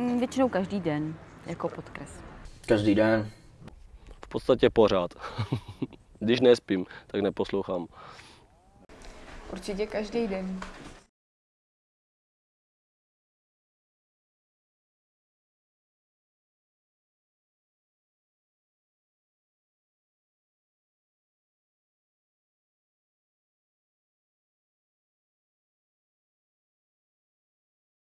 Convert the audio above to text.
Mm, většinou každý den, jako podkres. Každý den. V podstatě pořád. Když nespím, tak neposlouchám. Určitě každý den.